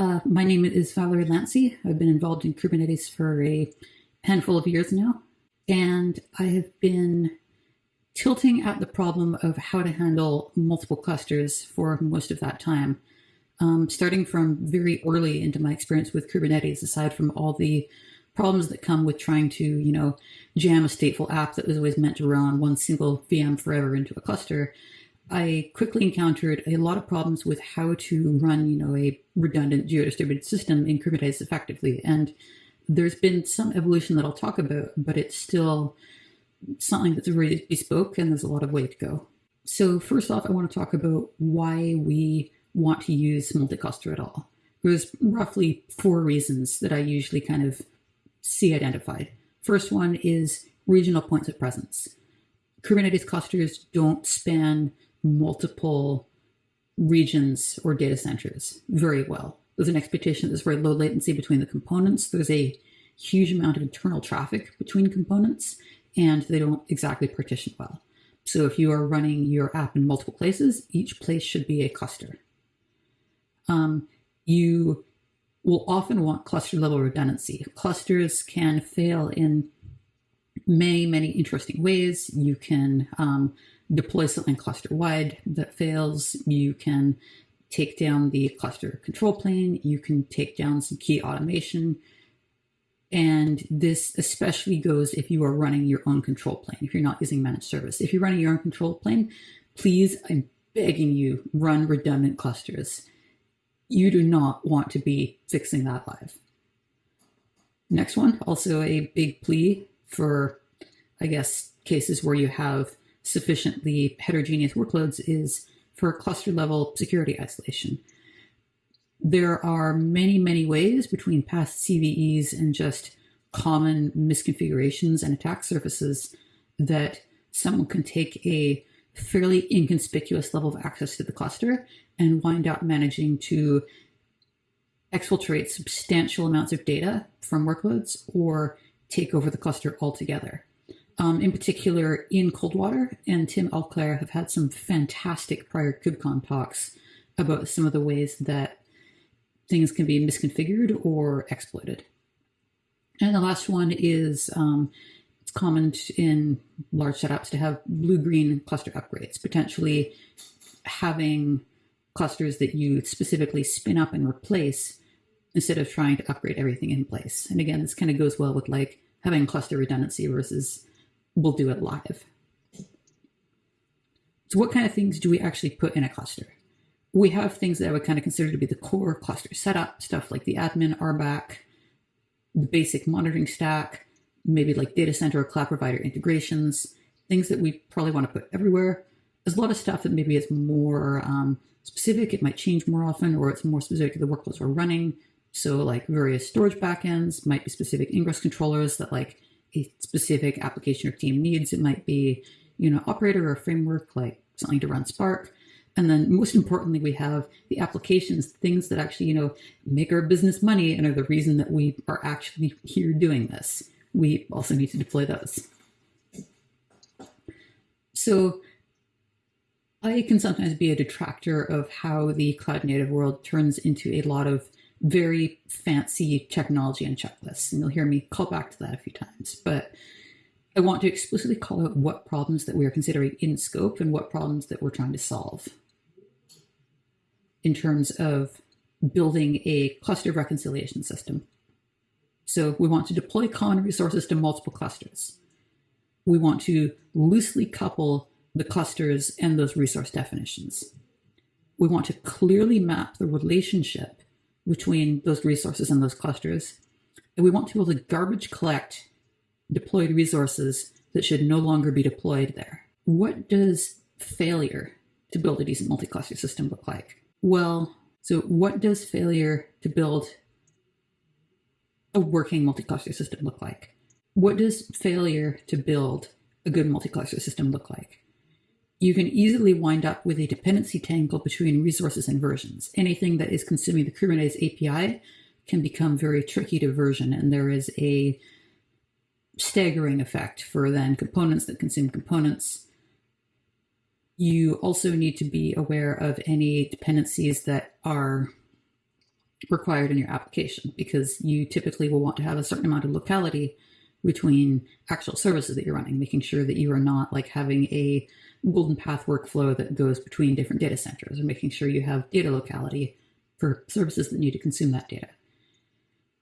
Uh, my name is Vallery Lancey. I've been involved in Kubernetes for a handful of years now, and I have been tilting at the problem of how to handle multiple clusters for most of that time. Um, starting from very early into my experience with Kubernetes, aside from all the problems that come with trying to, you know, jam a stateful app that was always meant to run on one single VM forever into a cluster, I quickly encountered a lot of problems with how to run, you know, a redundant geo-distributed system in Kubernetes effectively. And there's been some evolution that I'll talk about, but it's still something that's really bespoke and there's a lot of way to go. So first off, I want to talk about why we want to use multi-cluster at all. There's roughly four reasons that I usually kind of see identified. First one is regional points of presence. Kubernetes clusters don't span multiple regions or data centers very well. There's an expectation that there's very low latency between the components. There's a huge amount of internal traffic between components, and they don't exactly partition well. So if you are running your app in multiple places, each place should be a cluster. Um, you will often want cluster level redundancy. Clusters can fail in many, many interesting ways. You can um, deploy something cluster wide that fails. You can take down the cluster control plane. You can take down some key automation. And this especially goes if you are running your own control plane, if you're not using managed service. If you're running your own control plane, please, I'm begging you, run redundant clusters. You do not want to be fixing that live. Next one, also a big plea for, I guess, cases where you have sufficiently heterogeneous workloads is for cluster level security isolation. There are many, many ways between past CVEs and just common misconfigurations and attack surfaces that someone can take a fairly inconspicuous level of access to the cluster and wind up managing to exfiltrate substantial amounts of data from workloads or take over the cluster altogether um, in particular Ian Coldwater and Tim Allclair have had some fantastic prior KubeCon talks about some of the ways that things can be misconfigured or exploited. And the last one is um, it's common in large setups to have blue-green cluster upgrades, potentially having clusters that you specifically spin up and replace instead of trying to upgrade everything in place. And again, this kind of goes well with like having cluster redundancy versus we'll do it live. So what kind of things do we actually put in a cluster? We have things that I would kind of consider to be the core cluster setup, stuff like the admin, RBAC, the basic monitoring stack, maybe like data center or cloud provider integrations, things that we probably want to put everywhere. There's a lot of stuff that maybe is more um, specific. It might change more often, or it's more specific to the workloads we're running. So like various storage backends might be specific ingress controllers that like a specific application or team needs. It might be, you know, operator or framework, like something to run Spark. And then most importantly, we have the applications, things that actually, you know, make our business money and are the reason that we are actually here doing this. We also need to deploy those. So I can sometimes be a detractor of how the cloud native world turns into a lot of very fancy technology and checklists. And you'll hear me call back to that a few times. But I want to explicitly call out what problems that we are considering in scope and what problems that we're trying to solve in terms of building a cluster reconciliation system. So we want to deploy common resources to multiple clusters. We want to loosely couple the clusters and those resource definitions. We want to clearly map the relationship between those resources and those clusters. And we want to be able to garbage collect deployed resources that should no longer be deployed there. What does failure to build a decent multi-cluster system look like? Well, so what does failure to build a working multi-cluster system look like? What does failure to build a good multi-cluster system look like? You can easily wind up with a dependency tangle between resources and versions. Anything that is consuming the Kubernetes API can become very tricky to version, and there is a staggering effect for then components that consume components. You also need to be aware of any dependencies that are required in your application because you typically will want to have a certain amount of locality between actual services that you're running, making sure that you are not like having a golden path workflow that goes between different data centers or making sure you have data locality for services that need to consume that data.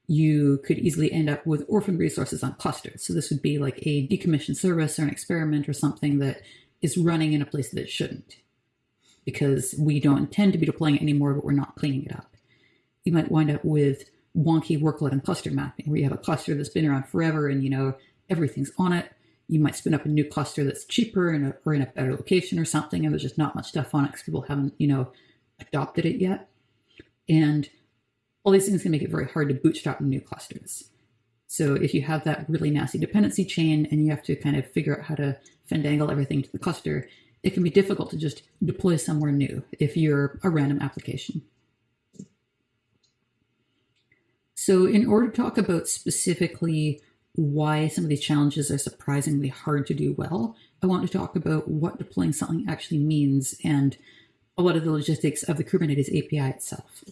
You could easily end up with orphan resources on clusters. So this would be like a decommissioned service or an experiment or something that is running in a place that it shouldn't because we don't intend to be deploying it anymore, but we're not cleaning it up. You might wind up with wonky workload and cluster mapping where you have a cluster that's been around forever and you know everything's on it. You might spin up a new cluster that's cheaper and or in a better location or something, and there's just not much stuff on it because people haven't, you know, adopted it yet. And all these things can make it very hard to bootstrap new clusters. So if you have that really nasty dependency chain and you have to kind of figure out how to fandangle everything to the cluster, it can be difficult to just deploy somewhere new if you're a random application. So in order to talk about specifically why some of these challenges are surprisingly hard to do well, I want to talk about what deploying something actually means and a lot of the logistics of the Kubernetes API itself.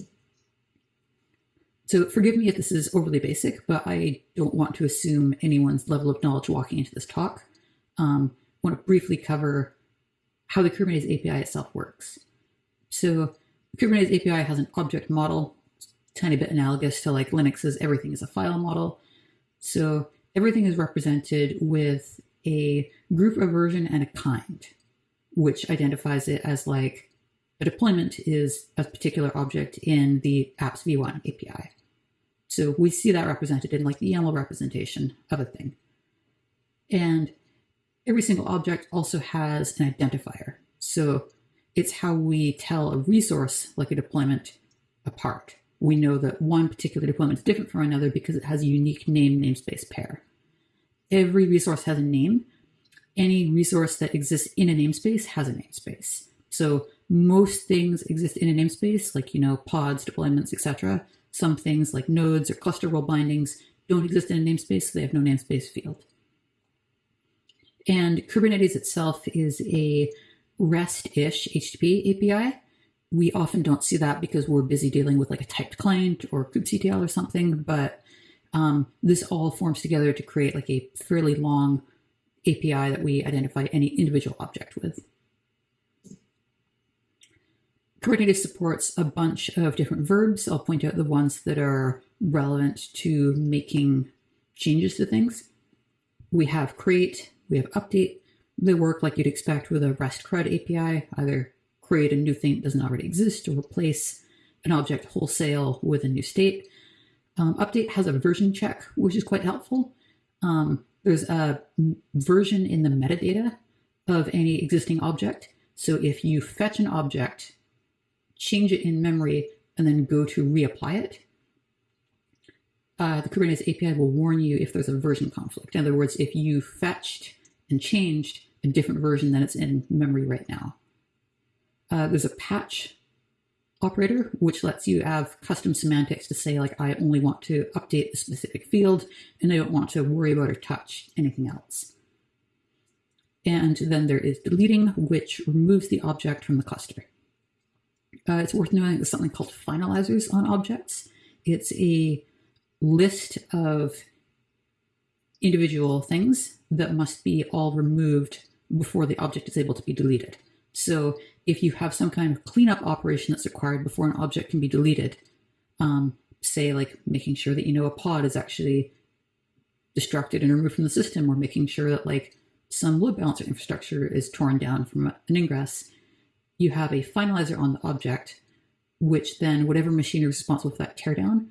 So forgive me if this is overly basic, but I don't want to assume anyone's level of knowledge walking into this talk. Um, I want to briefly cover how the Kubernetes API itself works. So Kubernetes API has an object model tiny bit analogous to like Linux's everything is a file model. So everything is represented with a group, a version, and a kind, which identifies it as like a deployment is a particular object in the apps v1 API. So we see that represented in like the YAML representation of a thing. And every single object also has an identifier. So it's how we tell a resource like a deployment apart we know that one particular deployment is different from another because it has a unique name namespace pair. Every resource has a name. Any resource that exists in a namespace has a namespace. So most things exist in a namespace, like you know pods, deployments, etc. Some things like nodes or cluster role bindings don't exist in a namespace, so they have no namespace field. And Kubernetes itself is a REST-ish HTTP API we often don't see that because we're busy dealing with like a typed client or kubectl or something, but um, this all forms together to create like a fairly long API that we identify any individual object with. Kubernetes supports a bunch of different verbs. I'll point out the ones that are relevant to making changes to things. We have create, we have update. They work like you'd expect with a REST CRUD API, either create a new thing that doesn't already exist, or replace an object wholesale with a new state. Um, update has a version check, which is quite helpful. Um, there's a version in the metadata of any existing object. So if you fetch an object, change it in memory, and then go to reapply it, uh, the Kubernetes API will warn you if there's a version conflict. In other words, if you fetched and changed a different version than it's in memory right now. Uh, there's a patch operator, which lets you have custom semantics to say, like, I only want to update a specific field and I don't want to worry about or touch anything else. And then there is deleting, which removes the object from the cluster. Uh, it's worth knowing there's something called finalizers on objects. It's a list of individual things that must be all removed before the object is able to be deleted. So if you have some kind of cleanup operation that's required before an object can be deleted, um, say like making sure that you know a pod is actually destructed and removed from the system, or making sure that like some load balancer infrastructure is torn down from an ingress, you have a finalizer on the object, which then whatever machine is responsible for that teardown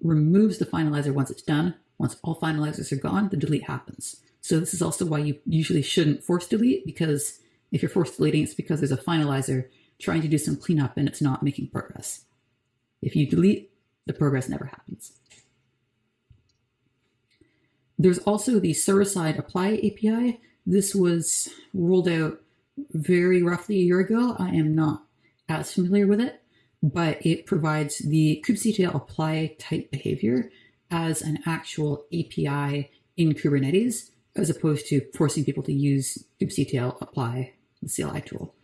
removes the finalizer once it's done. Once all finalizers are gone, the delete happens. So this is also why you usually shouldn't force delete because if you're forced deleting, it's because there's a finalizer trying to do some cleanup and it's not making progress. If you delete, the progress never happens. There's also the server-side apply API. This was rolled out very roughly a year ago. I am not as familiar with it, but it provides the kubectl apply type behavior as an actual API in Kubernetes, as opposed to forcing people to use kubectl apply the CLI tool.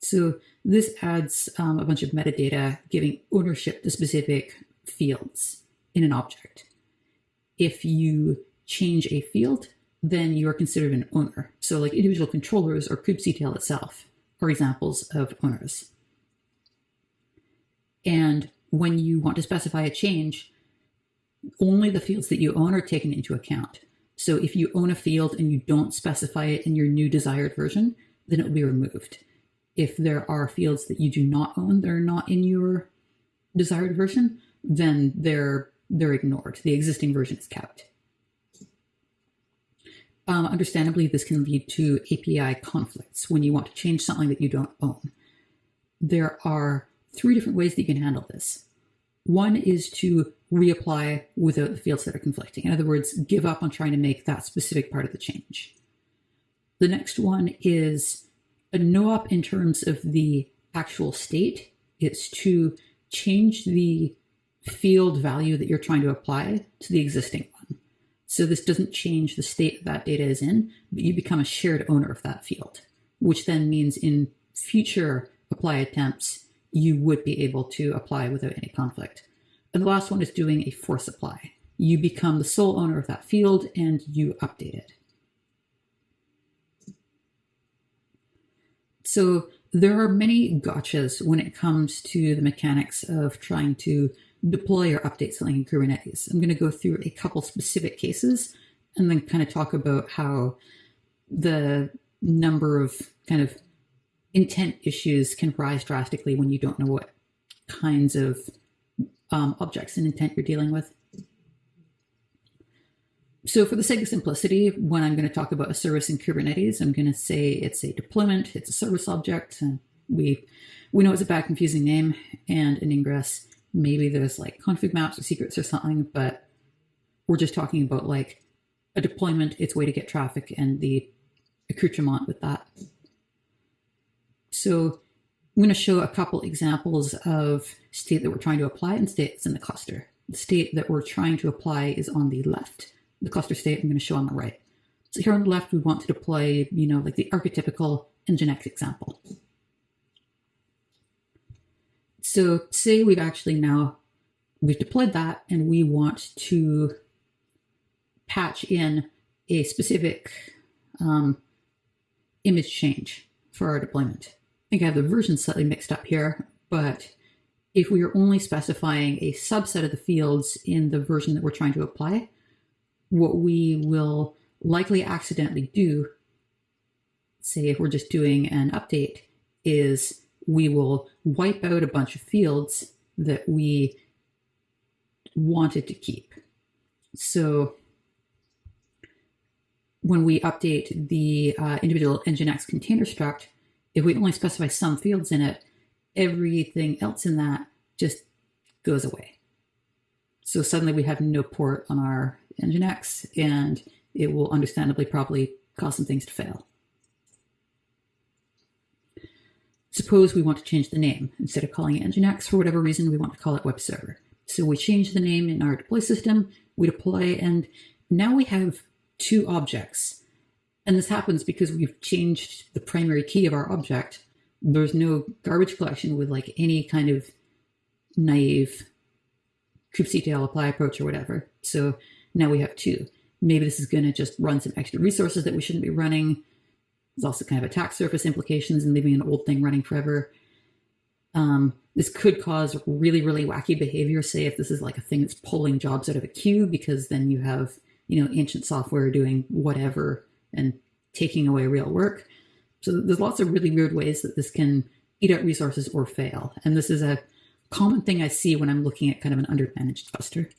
So this adds um, a bunch of metadata giving ownership to specific fields in an object. If you change a field, then you are considered an owner. So like individual controllers or kubectl itself are examples of owners. And when you want to specify a change, only the fields that you own are taken into account. So if you own a field and you don't specify it in your new desired version, then it will be removed. If there are fields that you do not own that are not in your desired version, then they're they're ignored. The existing version is kept. Um, understandably, this can lead to API conflicts when you want to change something that you don't own. There are three different ways that you can handle this. One is to reapply without the fields that are conflicting. In other words, give up on trying to make that specific part of the change. The next one is a no-op in terms of the actual state. It's to change the field value that you're trying to apply to the existing one. So this doesn't change the state that data is in, but you become a shared owner of that field, which then means in future apply attempts, you would be able to apply without any conflict. And the last one is doing a force apply. You become the sole owner of that field and you update it. So there are many gotchas when it comes to the mechanics of trying to deploy or update something in Kubernetes. I'm going to go through a couple specific cases and then kind of talk about how the number of kind of intent issues can rise drastically when you don't know what kinds of um, objects and intent you're dealing with. So for the sake of simplicity, when I'm going to talk about a service in Kubernetes, I'm going to say it's a deployment, it's a service object, and we we know it's a bad confusing name and an ingress. Maybe there's like config maps or secrets or something, but we're just talking about like a deployment, its way to get traffic, and the accoutrement with that. So I'm going to show a couple examples of state that we're trying to apply and state in the cluster. The state that we're trying to apply is on the left. The cluster state I'm going to show on the right. So here on the left, we want to deploy, you know, like the archetypical Nginx example. So say we've actually now, we've deployed that and we want to patch in a specific um, image change for our deployment I think I have the version slightly mixed up here, but if we are only specifying a subset of the fields in the version that we're trying to apply, what we will likely accidentally do, say if we're just doing an update, is we will wipe out a bunch of fields that we wanted to keep. So when we update the uh, individual Nginx container struct, if we only specify some fields in it, everything else in that just goes away. So suddenly we have no port on our Nginx and it will understandably probably cause some things to fail. Suppose we want to change the name. Instead of calling it Nginx, for whatever reason, we want to call it web server. So we change the name in our deploy system, we deploy, and now we have two objects and this happens because we've changed the primary key of our object. There's no garbage collection with like any kind of naive kubectl apply approach or whatever. So now we have two. Maybe this is going to just run some extra resources that we shouldn't be running. There's also kind of attack surface implications and leaving an old thing running forever. Um, this could cause really, really wacky behavior. Say if this is like a thing that's pulling jobs out of a queue, because then you have, you know, ancient software doing whatever and taking away real work. So there's lots of really weird ways that this can eat up resources or fail. And this is a common thing I see when I'm looking at kind of an undermanaged cluster.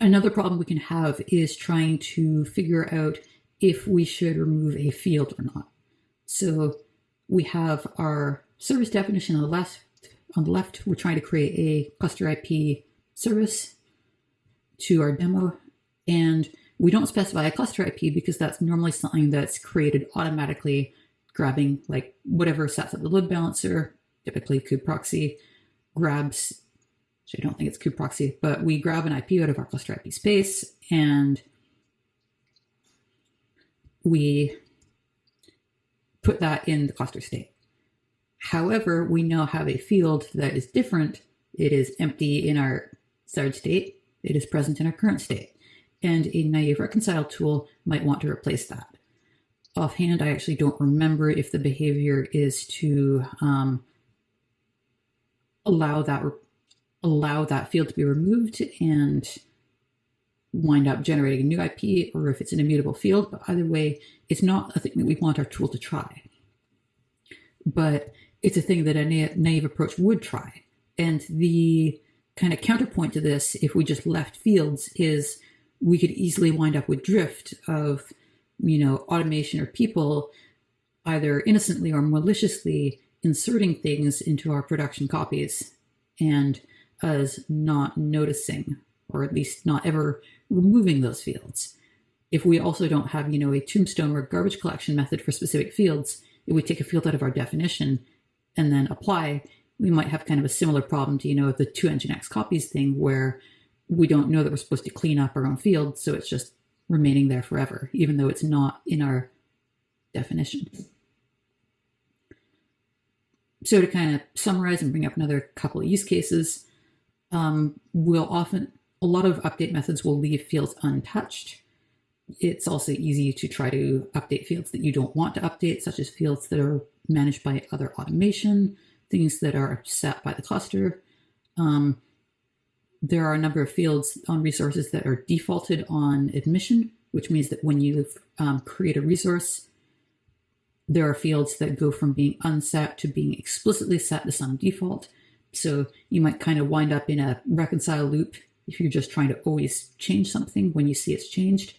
Another problem we can have is trying to figure out if we should remove a field or not. So we have our service definition on the left. On the left, we're trying to create a cluster IP service to our demo. And we don't specify a cluster IP because that's normally something that's created automatically, grabbing like whatever sets up the load balancer, typically kubeproxy, grabs, I don't think it's kubeproxy, but we grab an IP out of our cluster IP space and we put that in the cluster state. However, we now have a field that is different. It is empty in our start state. It is present in our current state. And a naive reconcile tool might want to replace that. Offhand, I actually don't remember if the behavior is to um, allow that allow that field to be removed and wind up generating a new IP or if it's an immutable field. But either way, it's not a thing that we want our tool to try. But it's a thing that a na naive approach would try. And the kind of counterpoint to this, if we just left fields, is we could easily wind up with drift of, you know, automation or people either innocently or maliciously inserting things into our production copies and us not noticing or at least not ever removing those fields. If we also don't have, you know, a tombstone or garbage collection method for specific fields, if we take a field out of our definition and then apply, we might have kind of a similar problem to, you know, the two Nginx copies thing where we don't know that we're supposed to clean up our own field, so it's just remaining there forever, even though it's not in our definition. So to kind of summarize and bring up another couple of use cases, um, we'll often, a lot of update methods will leave fields untouched. It's also easy to try to update fields that you don't want to update, such as fields that are managed by other automation, things that are set by the cluster. Um, there are a number of fields on resources that are defaulted on admission, which means that when you um, create a resource, there are fields that go from being unset to being explicitly set to some default. So you might kind of wind up in a reconcile loop if you're just trying to always change something when you see it's changed,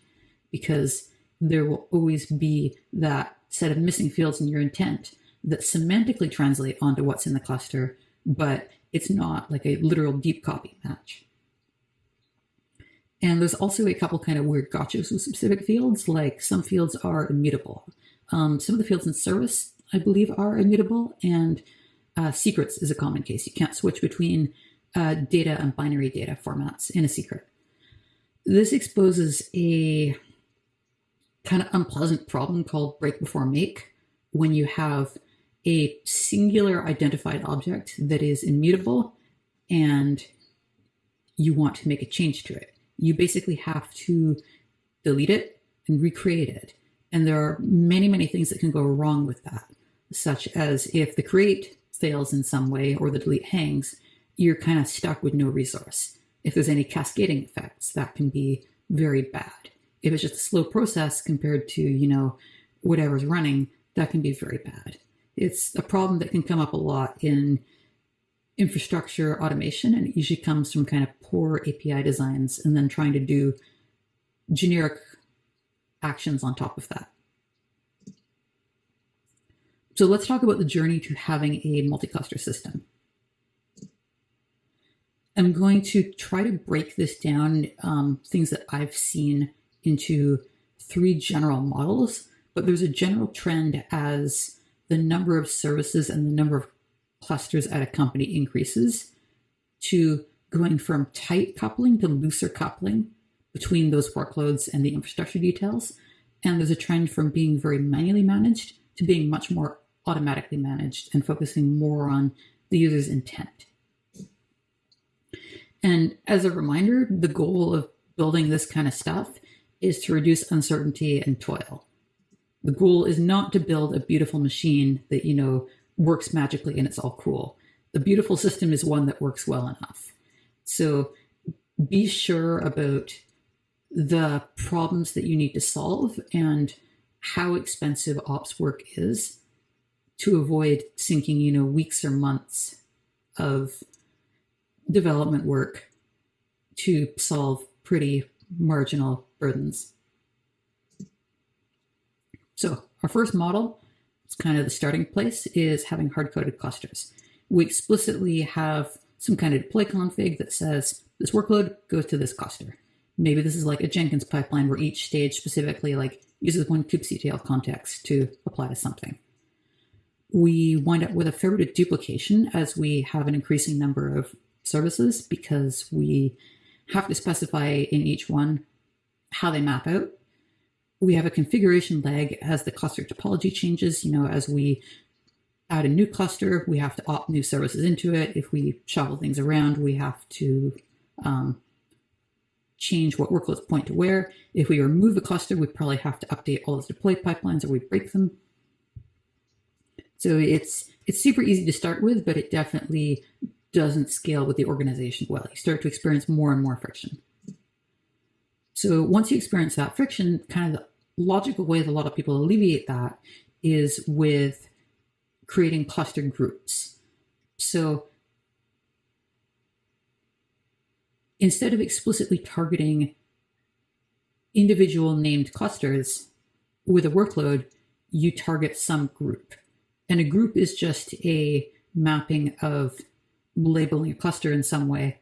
because there will always be that set of missing fields in your intent that semantically translate onto what's in the cluster, but it's not like a literal deep copy match. And there's also a couple kind of weird gotchas with specific fields, like some fields are immutable. Um, some of the fields in service, I believe, are immutable, and uh, secrets is a common case. You can't switch between uh, data and binary data formats in a secret. This exposes a kind of unpleasant problem called break before make when you have a singular identified object that is immutable and you want to make a change to it. You basically have to delete it and recreate it. And there are many, many things that can go wrong with that, such as if the create fails in some way or the delete hangs, you're kind of stuck with no resource. If there's any cascading effects, that can be very bad. If it's just a slow process compared to, you know, whatever's running, that can be very bad. It's a problem that can come up a lot in infrastructure automation, and it usually comes from kind of poor API designs and then trying to do generic actions on top of that. So let's talk about the journey to having a multi-cluster system. I'm going to try to break this down, um, things that I've seen into three general models, but there's a general trend as the number of services and the number of clusters at a company increases to going from tight coupling to looser coupling between those workloads and the infrastructure details. And there's a trend from being very manually managed to being much more automatically managed and focusing more on the user's intent. And as a reminder, the goal of building this kind of stuff is to reduce uncertainty and toil. The goal is not to build a beautiful machine that, you know, works magically and it's all cool. The beautiful system is one that works well enough. So be sure about the problems that you need to solve and how expensive ops work is to avoid sinking, you know, weeks or months of development work to solve pretty marginal burdens. So our first model, it's kind of the starting place, is having hard-coded clusters. We explicitly have some kind of deploy config that says this workload goes to this cluster. Maybe this is like a Jenkins pipeline where each stage specifically like uses one kubectl context to apply to something. We wind up with a fair bit of duplication as we have an increasing number of services because we have to specify in each one how they map out we have a configuration lag as the cluster topology changes, you know, as we add a new cluster, we have to opt new services into it. If we shuffle things around, we have to um, change what workloads point to where. If we remove a cluster, we probably have to update all those deploy pipelines or we break them. So it's it's super easy to start with, but it definitely doesn't scale with the organization well. You start to experience more and more friction. So once you experience that friction, kind of the logical way that a lot of people alleviate that is with creating cluster groups. So instead of explicitly targeting individual named clusters with a workload, you target some group. And a group is just a mapping of labeling a cluster in some way.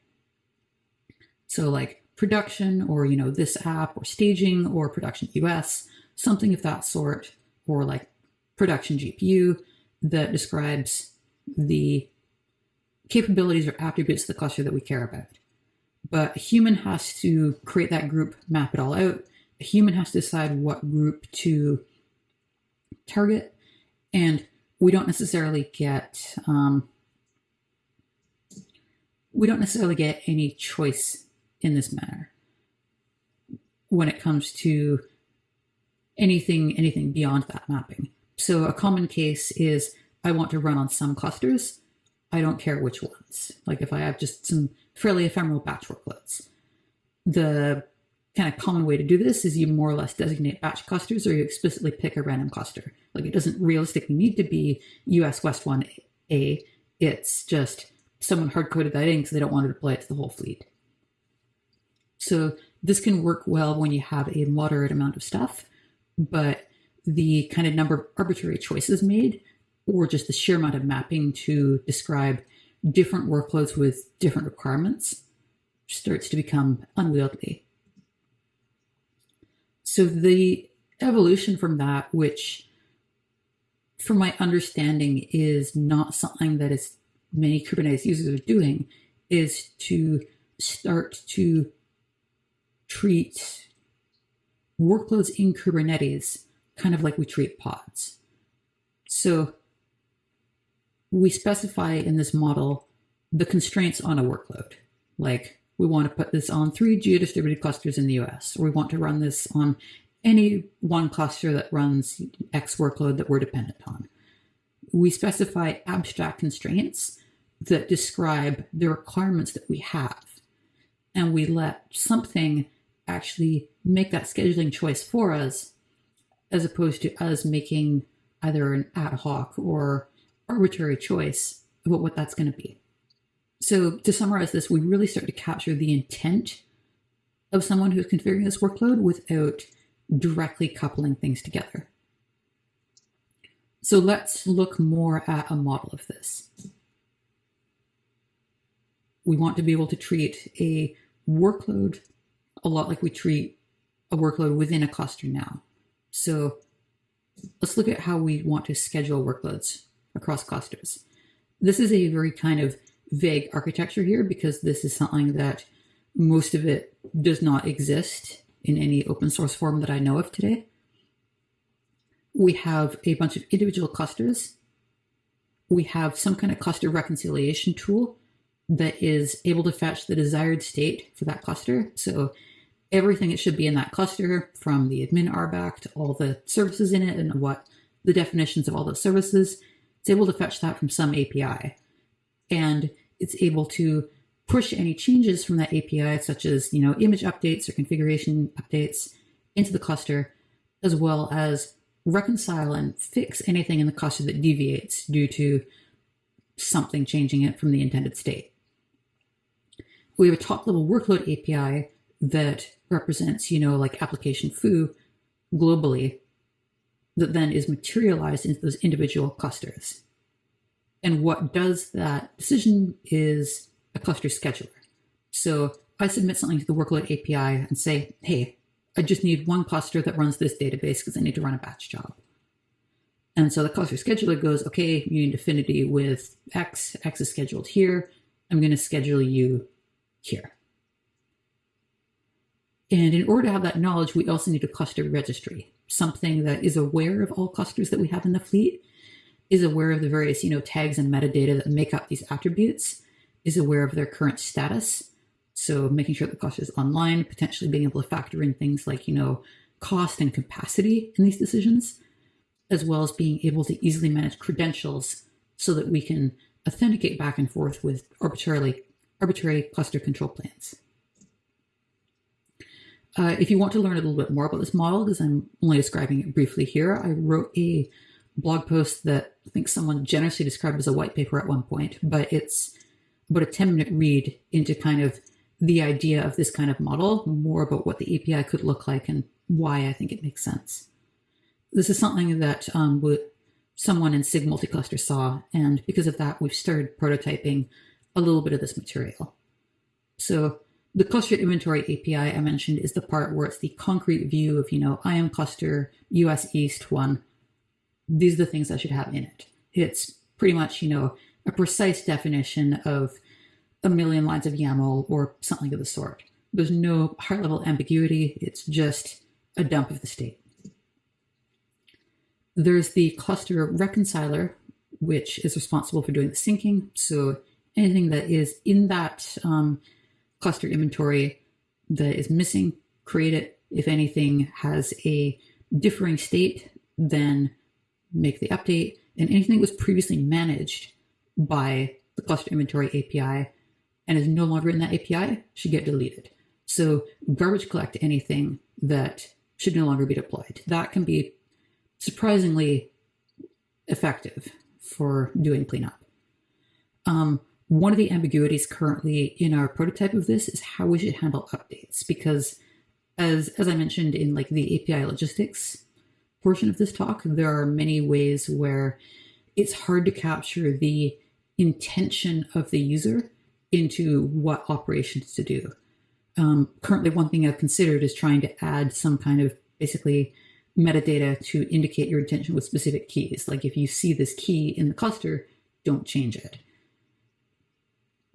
So like production or, you know, this app or staging or production US, something of that sort, or like production GPU that describes the capabilities or attributes of the cluster that we care about. But a human has to create that group, map it all out. A human has to decide what group to target. And we don't necessarily get um, we don't necessarily get any choice in this manner when it comes to anything anything beyond that mapping. So a common case is I want to run on some clusters. I don't care which ones. Like if I have just some fairly ephemeral batch workloads. The kind of common way to do this is you more or less designate batch clusters or you explicitly pick a random cluster. Like it doesn't realistically need to be US West 1A. It's just someone hard coded that in because they don't want to deploy it to the whole fleet. So this can work well when you have a moderate amount of stuff, but the kind of number of arbitrary choices made or just the sheer amount of mapping to describe different workloads with different requirements starts to become unwieldy. So the evolution from that, which from my understanding is not something that is many Kubernetes users are doing, is to start to treat workloads in Kubernetes kind of like we treat pods. So we specify in this model the constraints on a workload. Like we want to put this on three geo-distributed clusters in the US, we want to run this on any one cluster that runs X workload that we're dependent on. We specify abstract constraints that describe the requirements that we have. And we let something actually make that scheduling choice for us, as opposed to us making either an ad hoc or arbitrary choice about what that's going to be. So to summarize this, we really start to capture the intent of someone who's configuring this workload without directly coupling things together. So let's look more at a model of this. We want to be able to treat a workload a lot like we treat a workload within a cluster now. So let's look at how we want to schedule workloads across clusters. This is a very kind of vague architecture here because this is something that most of it does not exist in any open source form that I know of today. We have a bunch of individual clusters. We have some kind of cluster reconciliation tool that is able to fetch the desired state for that cluster. So everything that should be in that cluster from the admin RBAC to all the services in it and what the definitions of all those services it's able to fetch that from some API. And it's able to push any changes from that API, such as, you know, image updates or configuration updates into the cluster, as well as reconcile and fix anything in the cluster that deviates due to something changing it from the intended state. We have a top level workload API that represents, you know, like application foo globally that then is materialized into those individual clusters. And what does that decision is a cluster scheduler. So I submit something to the workload API and say, hey, I just need one cluster that runs this database because I need to run a batch job. And so the cluster scheduler goes, okay, you need affinity with X, X is scheduled here. I'm going to schedule you here. And in order to have that knowledge, we also need a cluster registry something that is aware of all clusters that we have in the fleet is aware of the various, you know, tags and metadata that make up these attributes, is aware of their current status. So making sure the cluster is online, potentially being able to factor in things like, you know, cost and capacity in these decisions, as well as being able to easily manage credentials so that we can authenticate back and forth with arbitrarily arbitrary cluster control plans. Uh, if you want to learn a little bit more about this model, because I'm only describing it briefly here, I wrote a blog post that I think someone generously described as a white paper at one point, but it's about a 10 minute read into kind of the idea of this kind of model, more about what the API could look like and why I think it makes sense. This is something that um, someone in SIG multicluster saw, and because of that, we've started prototyping a little bit of this material. So the cluster inventory API I mentioned is the part where it's the concrete view of, you know, I am cluster US East one. These are the things I should have in it. It's pretty much, you know, a precise definition of a million lines of YAML or something of the sort. There's no high level ambiguity. It's just a dump of the state. There's the cluster reconciler, which is responsible for doing the syncing. So anything that is in that um, cluster inventory that is missing, create it. If anything has a differing state, then make the update. And anything that was previously managed by the cluster inventory API and is no longer in that API should get deleted. So garbage collect anything that should no longer be deployed. That can be surprisingly effective for doing cleanup. Um, one of the ambiguities currently in our prototype of this is how we should handle updates because as as I mentioned in like the API logistics portion of this talk, there are many ways where it's hard to capture the intention of the user into what operations to do. Um, currently, one thing I've considered is trying to add some kind of basically metadata to indicate your intention with specific keys. Like if you see this key in the cluster, don't change it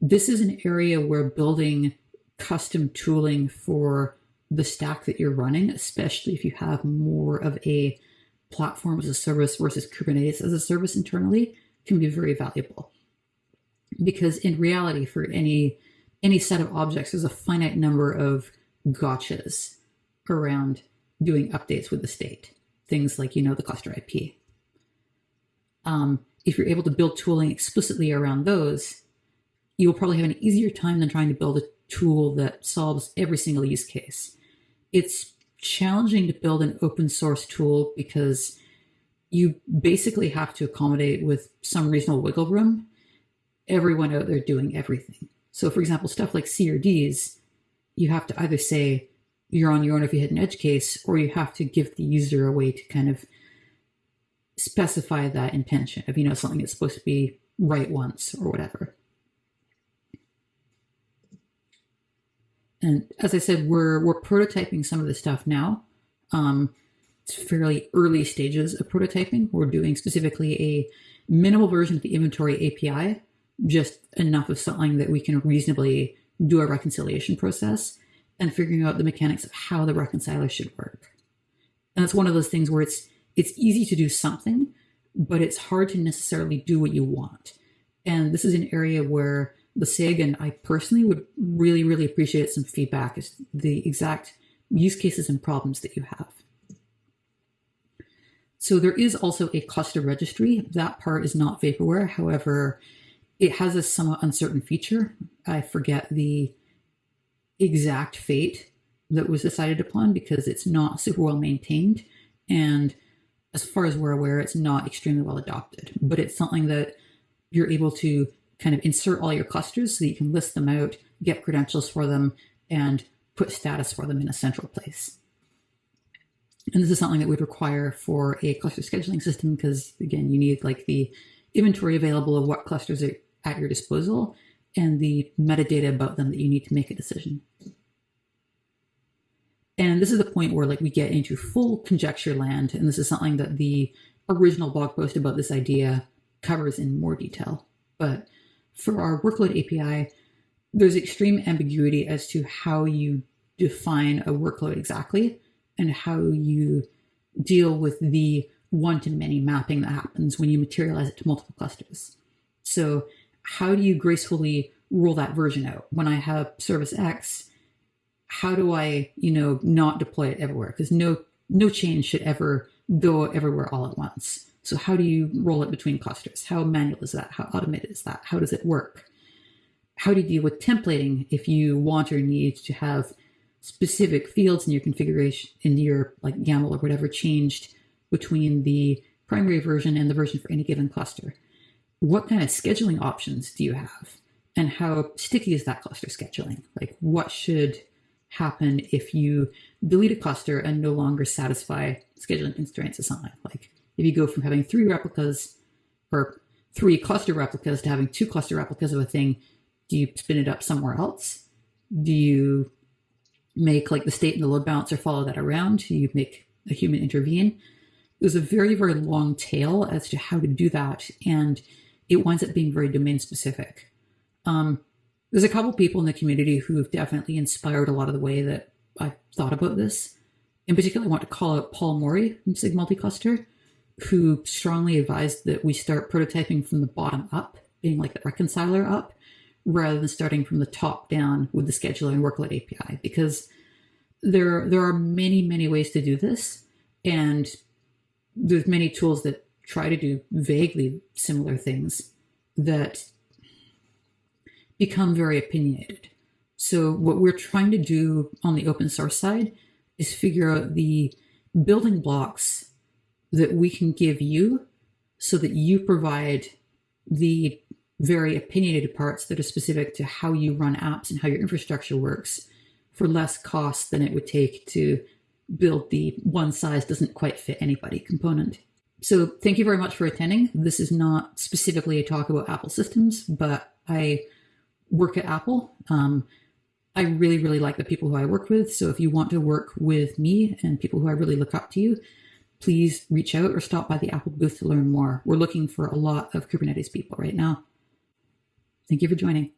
this is an area where building custom tooling for the stack that you're running, especially if you have more of a platform as a service versus Kubernetes as a service internally, can be very valuable. Because in reality, for any any set of objects, there's a finite number of gotchas around doing updates with the state. Things like, you know, the cluster IP. Um, if you're able to build tooling explicitly around those, you'll probably have an easier time than trying to build a tool that solves every single use case. It's challenging to build an open source tool because you basically have to accommodate with some reasonable wiggle room everyone out there doing everything. So, for example, stuff like CRDs, you have to either say you're on your own if you hit an edge case, or you have to give the user a way to kind of specify that intention of, you know, something that's supposed to be write once or whatever. And as I said, we're we're prototyping some of the stuff now. Um, it's fairly early stages of prototyping. We're doing specifically a minimal version of the inventory API, just enough of something that we can reasonably do a reconciliation process and figuring out the mechanics of how the reconciler should work. And it's one of those things where it's it's easy to do something, but it's hard to necessarily do what you want. And this is an area where the SIG, and I personally would really, really appreciate some feedback as the exact use cases and problems that you have. So there is also a cluster registry. That part is not vaporware. However, it has a somewhat uncertain feature. I forget the exact fate that was decided upon because it's not super well maintained. And as far as we're aware, it's not extremely well adopted, but it's something that you're able to kind of insert all your clusters so that you can list them out, get credentials for them, and put status for them in a central place. And this is something that would require for a cluster scheduling system because, again, you need like the inventory available of what clusters are at your disposal and the metadata about them that you need to make a decision. And this is the point where like we get into full conjecture land, and this is something that the original blog post about this idea covers in more detail. But for our workload API, there's extreme ambiguity as to how you define a workload exactly and how you deal with the one-to-many mapping that happens when you materialize it to multiple clusters. So how do you gracefully roll that version out? When I have service X, how do I, you know, not deploy it everywhere? Because no no change should ever go everywhere all at once. So how do you roll it between clusters? How manual is that? How automated is that? How does it work? How do you deal with templating if you want or need to have specific fields in your configuration, in your like YAML or whatever changed between the primary version and the version for any given cluster? What kind of scheduling options do you have? And how sticky is that cluster scheduling? Like what should happen if you delete a cluster and no longer satisfy scheduling constraints something? Like if you go from having three replicas or three cluster replicas to having two cluster replicas of a thing, do you spin it up somewhere else? Do you make like the state and the load balancer follow that around? Do you make a human intervene? There's a very, very long tail as to how to do that. And it winds up being very domain specific. Um, there's a couple people in the community who've definitely inspired a lot of the way that I've thought about this. In particular, I want to call out Paul Morie from SIG Multicluster, who strongly advised that we start prototyping from the bottom up, being like the reconciler up, rather than starting from the top down with the scheduler and workload API, because there there are many many ways to do this, and there's many tools that try to do vaguely similar things that become very opinionated. So what we're trying to do on the open source side is figure out the building blocks that we can give you so that you provide the very opinionated parts that are specific to how you run apps and how your infrastructure works for less cost than it would take to build the one size doesn't quite fit anybody component. So thank you very much for attending. This is not specifically a talk about Apple systems, but I work at Apple. Um, I really, really like the people who I work with. So if you want to work with me and people who I really look up to you, please reach out or stop by the Apple booth to learn more. We're looking for a lot of Kubernetes people right now. Thank you for joining.